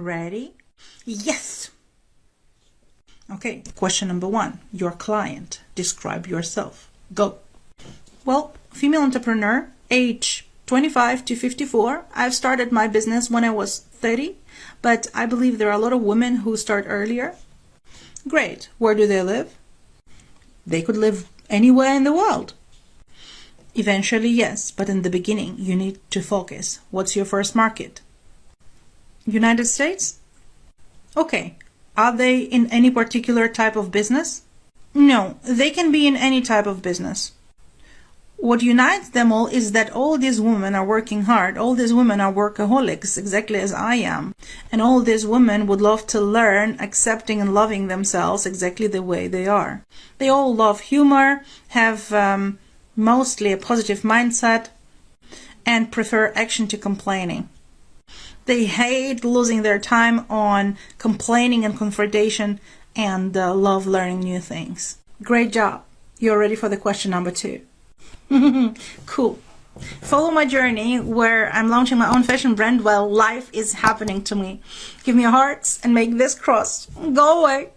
Ready? Yes! Okay, question number one. Your client. Describe yourself. Go. Well, female entrepreneur, age 25 to 54. I've started my business when I was 30, but I believe there are a lot of women who start earlier. Great. Where do they live? They could live anywhere in the world. Eventually, yes, but in the beginning, you need to focus. What's your first market? United States? Okay. Are they in any particular type of business? No, they can be in any type of business. What unites them all is that all these women are working hard. All these women are workaholics, exactly as I am. And all these women would love to learn accepting and loving themselves exactly the way they are. They all love humor, have um, mostly a positive mindset, and prefer action to complaining. They hate losing their time on complaining and confrontation and uh, love learning new things. Great job. You're ready for the question number two. cool. Follow my journey where I'm launching my own fashion brand while life is happening to me. Give me a heart and make this cross go away.